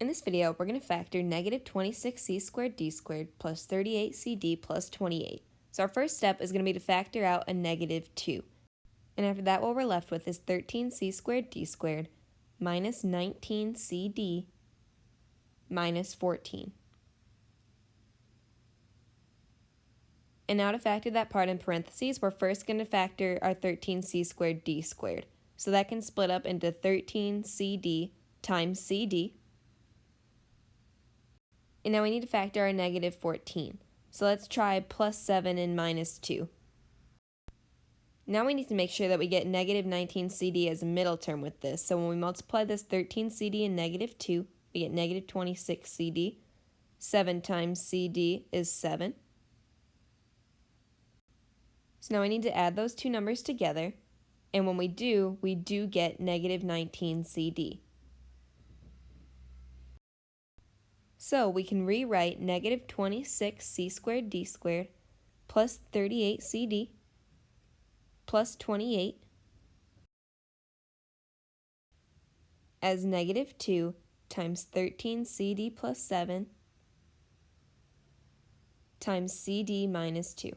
In this video, we're going to factor negative 26c squared d squared plus 38cd plus 28. So our first step is going to be to factor out a negative 2. And after that, what we're left with is 13c squared d squared minus 19cd minus 14. And now to factor that part in parentheses, we're first going to factor our 13c squared d squared. So that can split up into 13cd times cd. And now we need to factor our negative 14. So let's try plus 7 and minus 2. Now we need to make sure that we get negative 19cd as a middle term with this. So when we multiply this 13cd and negative 2, we get negative 26cd. 7 times cd is 7. So now we need to add those two numbers together, and when we do, we do get negative 19 CD. So we can rewrite negative 26 c squared d squared plus 38 cd plus 28 as negative 2 times 13 cd plus 7 times cd minus 2.